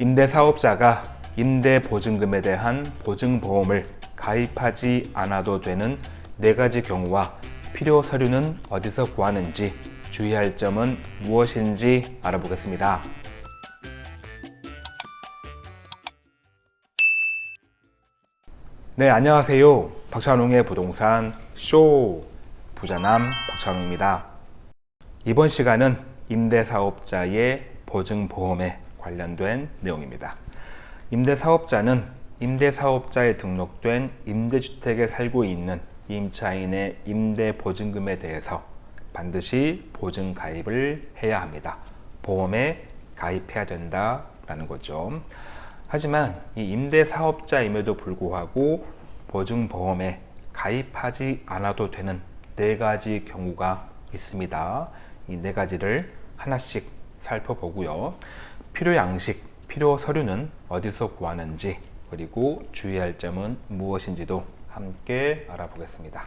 임대사업자가 임대보증금에 대한 보증보험을 가입하지 않아도 되는 네 가지 경우와 필요 서류는 어디서 구하는지 주의할 점은 무엇인지 알아보겠습니다. 네, 안녕하세요. 박찬웅의 부동산 쇼 부자남 박찬웅입니다. 이번 시간은 임대사업자의 보증보험에 관련된 내용입니다. 임대사업자는 임대사업자에 등록된 임대주택에 살고 있는 임차인의 임대보증금에 대해서 반드시 보증 가입을 해야 합니다. 보험에 가입해야 된다라는 거죠. 하지만 이 임대사업자임에도 불구하고 보증보험에 가입하지 않아도 되는 네 가지 경우가 있습니다. 이 네 가지를 하나씩 살펴보고요. 필요 양식, 필요 서류는 어디서 구하는지 그리고 주의할 점은 무엇인지도 함께 알아보겠습니다.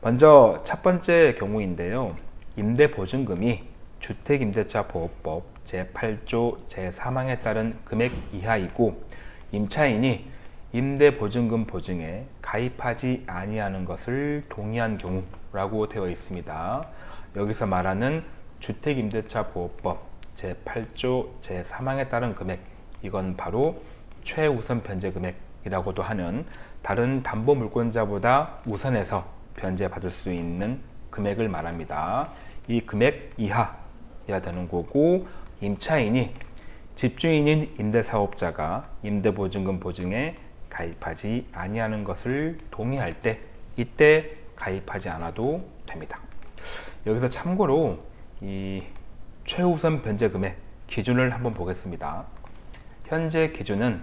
먼저 첫 번째 경우인데요. 임대보증금이 주택임대차보호법 제8조 제3항에 따른 금액 이하이고 임차인이 임대보증금 보증에 가입하지 아니하는 것을 동의한 경우라고 되어 있습니다. 여기서 말하는 주택임대차보호법 제8조 제3항에 따른 금액 이건 바로 최우선 변제 금액이라고 하는 다른 담보 물권자보다 우선해서 변제받을 수 있는 금액을 말합니다. 이 금액 이하야 되는 거고 임차인이 집주인인 임대사업자가 임대보증금 보증에 가입하지 아니하는 것을 동의할 때 이때 가입하지 않아도 됩니다. 여기서 참고로 이 최우선 변제 금액 기준을 한번 보겠습니다. 현재 기준은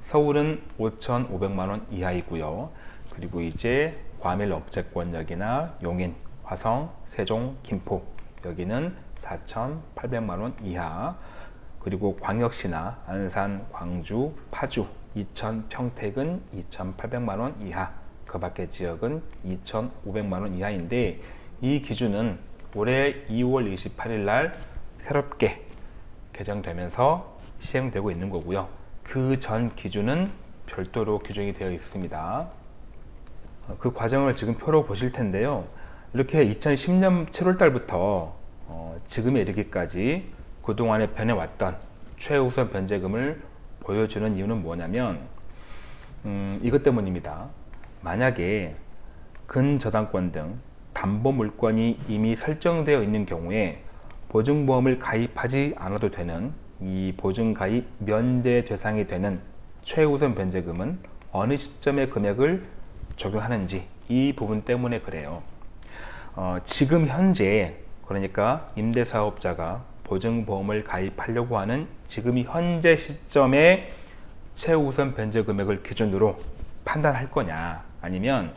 서울은 5,500만원 이하이고요. 그리고 이제 과밀 억제권역이나 용인, 화성, 세종, 김포 여기는 4,800만원 이하 그리고 광역시나 안산, 광주, 파주, 이천, 평택은 2,800만원 이하 그 밖의 지역은 2,500만원 이하인데 이 기준은 올해 2월 28일 날 새롭게 개정되면서 시행되고 있는 거고요. 그 전 기준은 별도로 규정이 되어 있습니다. 그 과정을 지금 표로 보실 텐데요. 이렇게 2010년 7월 달부터 어, 지금에 이르기까지 그동안에 변해왔던 최우선 변제금을 보여주는 이유는 뭐냐면 음, 이것 때문입니다. 만약에 근저당권 등 담보물권이 이미 설정되어 있는 경우에 보증보험을 가입하지 않아도 되는 이 보증가입 면제 대상이 되는 최우선 변제금은 어느 시점의 금액을 적용하는지 이 부분 때문에 그래요. 어, 지금 현재 그러니까 임대사업자가 보증보험을 가입하려고 하는 지금 현재 시점에 최우선 변제 금액을 기준으로 판단할 거냐 아니면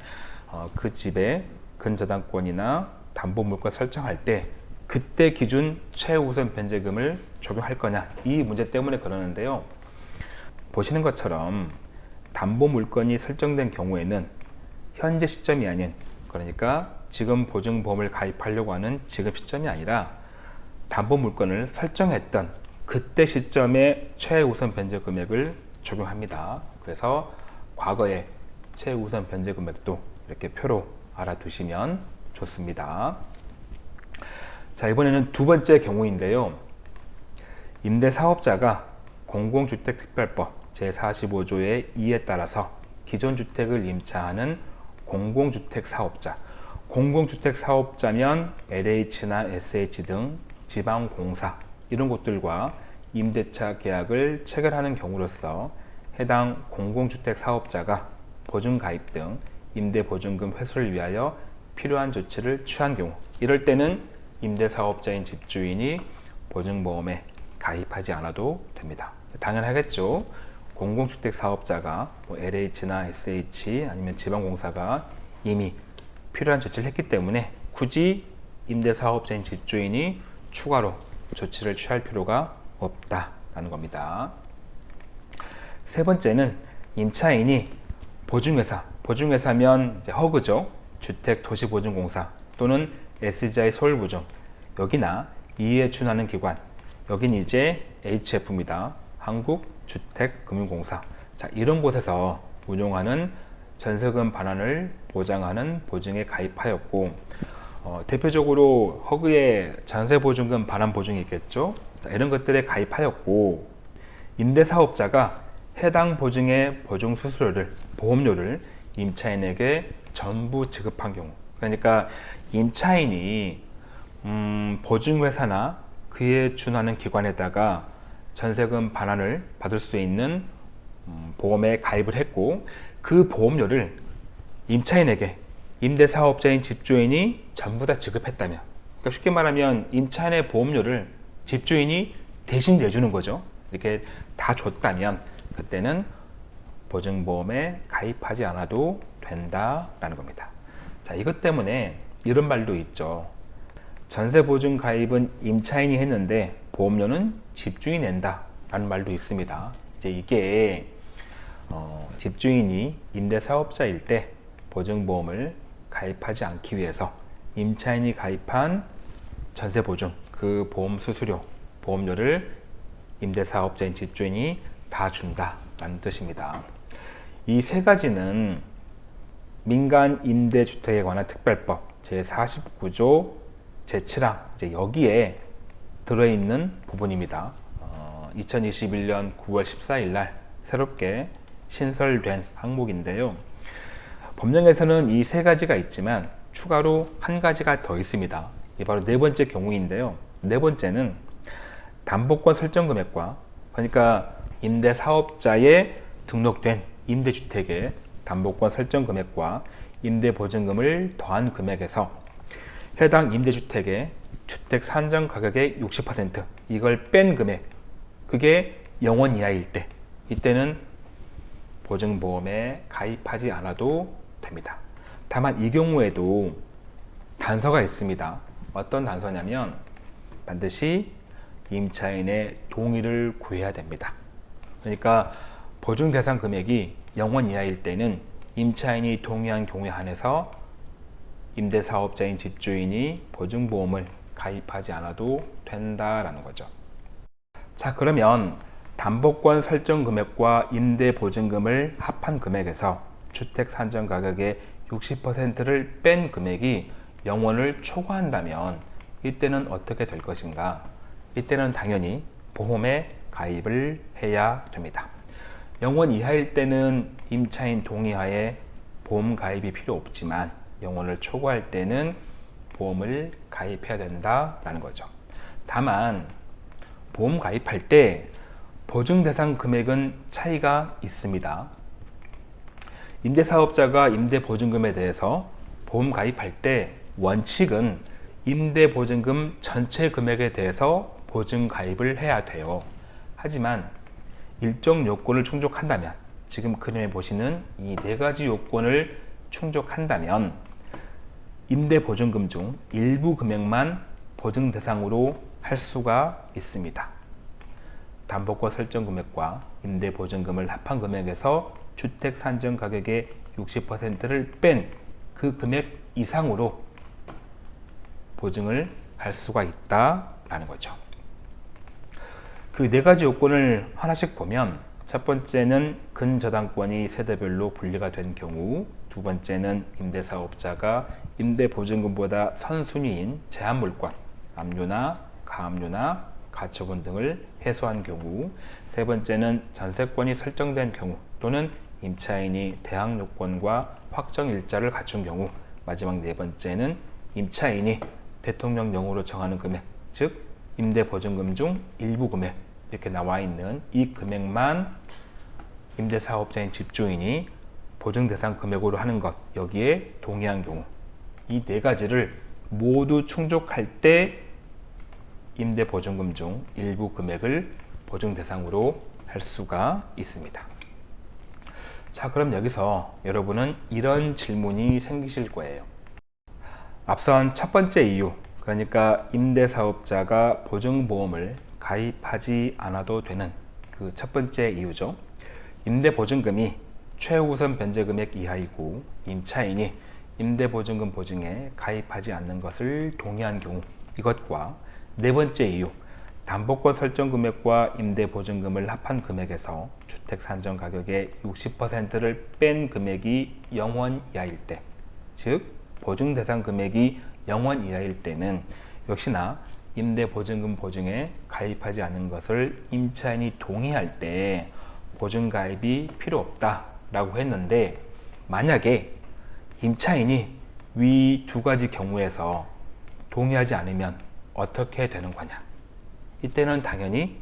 어, 그 집의 근저당권이나 담보물권 설정할 때 그때 기준 최우선 변제금을 적용할 거냐 이 문제 때문에 그러는데요 보시는 것처럼 담보물건이 설정된 경우에는 현재 시점이 아닌 그러니까 지금 보증보험을 가입하려고 하는 지금 시점이 아니라 담보물건을 설정했던 그때 시점에 최우선 변제 금액을 적용합니다. 그래서 과거의 최우선 변제 금액도 이렇게 표로 알아두시면 좋습니다. 자 이번에는 두 번째 경우인데요. 임대사업자가 공공주택특별법 제45조의 2에 따라서 기존 주택을 임차하는 공공주택사업자 공공주택사업자면 LH나 SH 등 지방공사 이런 곳들과 임대차 계약을 체결하는 경우로서 해당 공공주택 사업자가 보증가입 등 임대보증금 회수를 위하여 필요한 조치를 취한 경우 이럴 때는 임대사업자인 집주인이 보증보험에 가입하지 않아도 됩니다. 당연하겠죠. 공공주택 사업자가 뭐 LH나 SH 아니면 지방공사가 이미 필요한 조치를 했기 때문에 굳이 임대사업자인 집주인이 추가로 조치를 취할 필요가 없다라는 겁니다. 세 번째는 임차인이 보증회사, 보증회사면 허그죠. 주택도시보증공사 또는 SGI 서울보증 여기나 이에 준하는 기관 여긴 이제 HF입니다. 한국주택금융공사 자 이런 곳에서 운용하는 전세금 반환을 보장하는 보증에 가입하였고 어, 대표적으로 허그의 전세보증금 반환 보증이 있겠죠 자, 이런 것들에 가입하였고 임대사업자가 해당 보증의 보증 수수료를 보험료를 임차인에게 전부 지급한 경우. 그러니까 임차인이 음, 보증회사나 그에 준하는 기관에다가 전세금 반환을 받을 수 있는 음, 보험에 가입을 했고 그 보험료를 임차인에게 임대사업자인 집주인이 전부 다 지급했다면 그러니까 쉽게 말하면 임차인의 보험료를 집주인이 대신 내주는 거죠. 이렇게 다 줬다면 그때는 보증보험에 가입하지 않아도 된다라는 겁니다. 자 이것 때문에 이런 말도 있죠. 전세보증 가입은 임차인이 했는데 보험료는 집주인이 낸다 라는 말도 있습니다. 이제 이게 어, 집주인이 임대사업자일 때 보증보험을 가입하지 않기 위해서 임차인이 가입한 전세보증 그 보험 수수료 보험료를 임대사업자인 집주인이 다 준다라는 뜻입니다. 이 세 가지는 민간 임대주택에 관한 특별법 제49조 제7항 이제 여기에 들어있는 부분입니다. 어, 2021년 9월 14일 날 새롭게 신설된 항목인데요. 법령에서는 이 세 가지가 있지만 추가로 한 가지가 더 있습니다. 이 바로 네 번째 경우인데요. 네 번째는 담보권 설정 금액과 그러니까 임대 사업자에 등록된 임대주택의 담보권 설정 금액과 임대 보증금을 더한 금액에서 해당 임대주택의 주택 산정 가격의 60% 이걸 뺀 금액 그게 0원 이하일 때 이때는 보증보험에 가입하지 않아도 됩니다. 다만 이 경우에도 단서가 있습니다. 어떤 단서냐면 반드시 임차인의 동의를 구해야 됩니다. 그러니까 보증 대상 금액이 0원 이하일 때는 임차인이 동의한 경우에 한해서 임대사업자인 집주인이 보증보험을 가입하지 않아도 된다라는 거죠. 자 그러면 담보권 설정 금액과 임대 보증금을 합한 금액에서 주택 산정 가격의 60%를 뺀 금액이 0원을 초과한다면 이때는 어떻게 될 것인가? 이때는 당연히 보험에 가입을 해야 됩니다. 0원 이하일 때는 임차인 동의하에 보험 가입이 필요 없지만 0원을 초과할 때는 보험을 가입해야 된다라는 거죠. 다만 보험 가입할 때 보증 대상 금액은 차이가 있습니다. 임대사업자가 임대보증금에 대해서 보험 가입할 때 원칙은 임대보증금 전체 금액에 대해서 보증 가입을 해야 돼요. 하지만 일정 요건을 충족한다면 지금 그림에 보시는 이 네 가지 요건을 충족한다면 임대보증금 중 일부 금액만 보증 대상으로 할 수가 있습니다. 담보권 설정 금액과 임대보증금을 합한 금액에서 주택 산정 가격의 60%를 뺀 그 금액 이상으로 보증을 할 수가 있다라는 거죠. 그 네 가지 요건을 하나씩 보면 첫 번째는 근저당권이 세대별로 분리가 된 경우 두 번째는 임대사업자가 임대보증금보다 선순위인 제한물권, 압류나 가압류나 가처분 등을 해소한 경우 세 번째는 전세권이 설정된 경우 또는 임차인이 대항 요건과 확정 일자를 갖춘 경우 마지막 네 번째는 임차인이 대통령령으로 정하는 금액 즉 임대보증금 중 일부 금액 이렇게 나와 있는 이 금액만 임대사업자인 집주인이 보증대상 금액으로 하는 것 여기에 동의한 경우 이 네 가지를 모두 충족할 때 임대보증금 중 일부 금액을 보증대상으로 할 수가 있습니다. 자 그럼 여기서 여러분은 이런 질문이 생기실 거예요 앞선 첫 번째 이유 그러니까 임대사업자가 보증보험을 가입하지 않아도 되는 그 첫 번째 이유죠. 임대보증금이 최우선 변제금액 이하이고 임차인이 임대보증금 보증에 가입하지 않는 것을 동의한 경우 이것과 네 번째 이유 담보권 설정 금액과 임대 보증금을 합한 금액에서 주택 산정 가격의 60%를 뺀 금액이 0원 이하일 때, 즉 보증 대상 금액이 0원 이하일 때는 역시나 임대 보증금 보증에 가입하지 않는 것을 임차인이 동의할 때 보증 가입이 필요 없다 라고 했는데 만약에 임차인이 위 두 가지 경우에서 동의하지 않으면 어떻게 되는 거냐? 이때는 당연히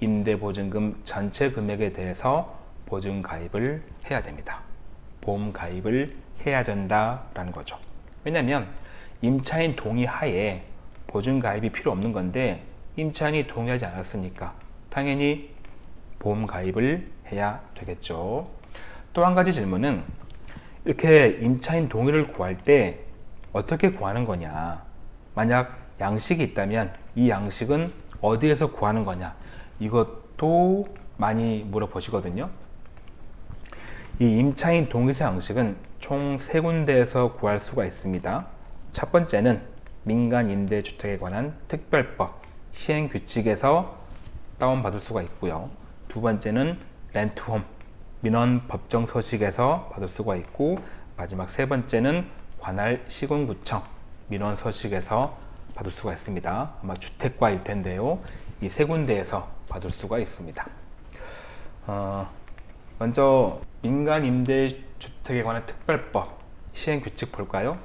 임대보증금 전체 금액에 대해서 보증 가입을 해야 됩니다. 보험 가입을 해야 된다라는 거죠. 왜냐하면 임차인 동의 하에 보증 가입이 필요 없는 건데 임차인이 동의하지 않았으니까 당연히 보험 가입을 해야 되겠죠. 또 한 가지 질문은 이렇게 임차인 동의를 구할 때 어떻게 구하는 거냐? 만약 양식이 있다면 이 양식은 어디에서 구하는 거냐? 이것도 많이 물어보시거든요. 이 임차인 동의서 양식은 총 세 군데에서 구할 수가 있습니다. 첫 번째는 민간 임대주택에 관한 특별법 시행 규칙에서 다운받을 수가 있고요. 두 번째는 렌트홈 민원 법정 서식에서 받을 수가 있고 마지막 세 번째는 관할 시군구청 민원 서식에서 받을 수가 있습니다. 아마 주택과일 텐데요. 이 세 군데에서 받을 수가 있습니다. 어, 먼저 민간 임대주택에 관한 특별법 시행 규칙 볼까요?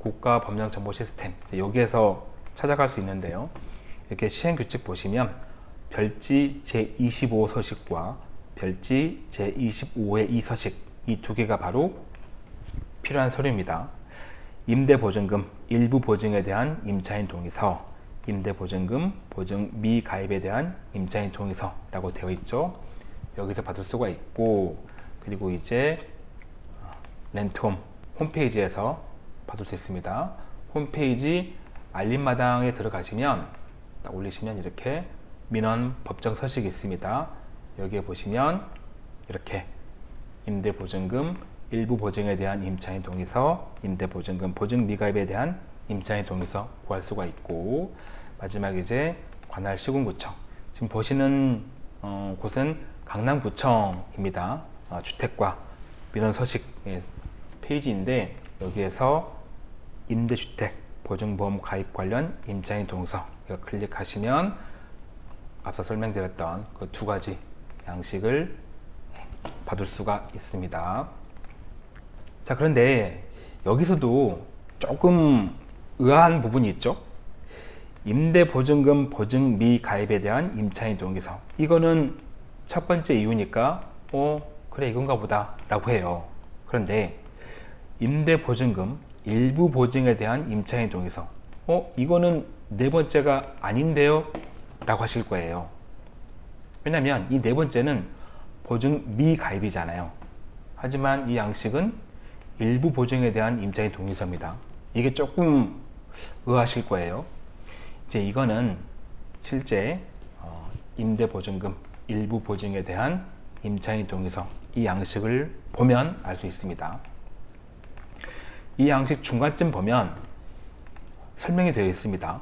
국가 법령 정보 시스템 여기에서 찾아갈 수 있는데요. 이렇게 시행 규칙 보시면 별지 제25 서식과 별지 제25의 2 서식 이 두 개가 바로 필요한 서류입니다. 임대보증금 일부 보증에 대한 임차인 동의서, 임대보증금 보증 미가입에 대한 임차인 동의서라고 되어 있죠. 여기서 받을 수가 있고 그리고 이제 렌트홈 홈페이지에서 받을 수 있습니다. 홈페이지 알림마당에 들어가시면 딱 올리시면 이렇게 민원 법정 서식이 있습니다. 여기에 보시면 이렇게 임대보증금 일부 보증에 대한 임차인 동의서, 임대보증금 보증 미가입에 대한 임차인 동의서 구할 수가 있고 마지막 이제 관할 시군구청 지금 보시는 어, 곳은 강남구청입니다. 어, 주택과 민원 서식 예, 페이지인데 여기에서 임대주택 보증보험 가입 관련 임차인 동의서 이거 클릭하시면 앞서 설명드렸던 그 두 가지 양식을 받을 수가 있습니다. 자 그런데 여기서도 조금 의아한 부분이 있죠. 임대보증금 보증 미가입에 대한 임차인 동의서 이거는 첫 번째 이유니까 어 그래 이건가 보다 라고 해요. 그런데 임대보증금 일부 보증에 대한 임차인 동의서 어 이거는 네 번째가 아닌데요 라고 하실 거예요. 왜냐하면 이네 번째는 보증 미가입이잖아요. 하지만 이 양식은 일부 보증에 대한 임차인 동의서입니다. 이게 조금 의아하실 거예요. 이제 이거는 실제 어, 임대보증금 일부 보증에 대한 임차인 동의서 이 양식을 보면 알 수 있습니다. 이 양식 중간쯤 보면 설명이 되어 있습니다.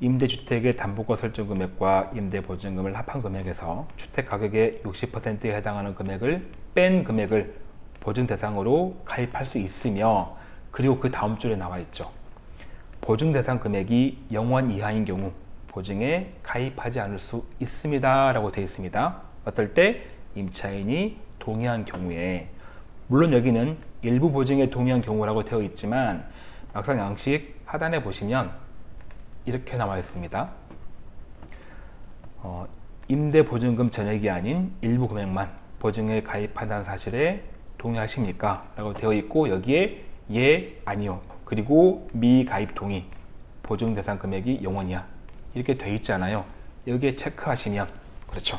임대주택의 담보가 설정 금액과 임대보증금을 합한 금액에서 주택 가격의 60%에 해당하는 금액을 뺀 금액을 보증 대상으로 가입할 수 있으며 그리고 그 다음 줄에 나와 있죠. 보증 대상 금액이 0원 이하인 경우 보증에 가입하지 않을 수 있습니다. 라고 되어 있습니다. 어떨 때 임차인이 동의한 경우에 물론 여기는 일부 보증에 동의한 경우라고 되어 있지만 막상 양식 하단에 보시면 이렇게 나와 있습니다. 어, 임대보증금 전액이 아닌 일부 금액만 보증에 가입한다는 사실에 동의하십니까? 라고 되어 있고 여기에 예, 아니요 그리고 미가입 동의 보증 대상 금액이 0원이야 이렇게 되어 있잖아요 여기에 체크하시면 그렇죠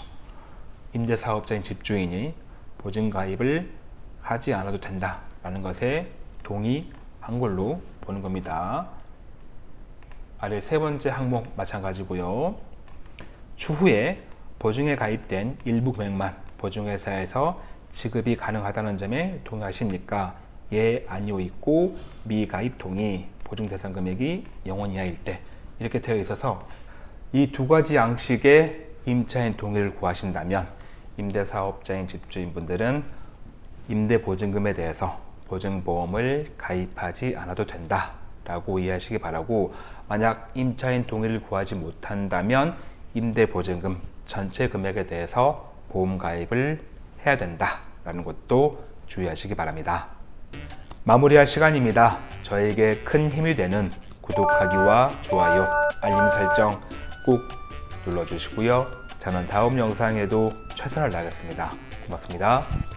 임대사업자인 집주인이 보증 가입을 하지 않아도 된다 라는 것에 동의한 걸로 보는 겁니다 아래 세 번째 항목 마찬가지고요 추후에 보증에 가입된 일부 금액만 보증회사에서 지급이 가능하다는 점에 동의하십니까? 예, 아니요 있고 미가입 동의 보증 대상 금액이 0원 이하일 때 이렇게 되어 있어서 이 두 가지 양식의 임차인 동의를 구하신다면 임대사업자인 집주인분들은 임대보증금에 대해서 보증보험을 가입하지 않아도 된다 라고 이해하시기 바라고 만약 임차인 동의를 구하지 못한다면 임대보증금 전체 금액에 대해서 보험 가입을 해야 된다 라는 것도 주의하시기 바랍니다. 마무리할 시간입니다. 저에게 큰 힘이 되는 구독하기와 좋아요 알림 설정 꼭 눌러주시고요. 저는 다음 영상에도 최선을 다하겠습니다. 고맙습니다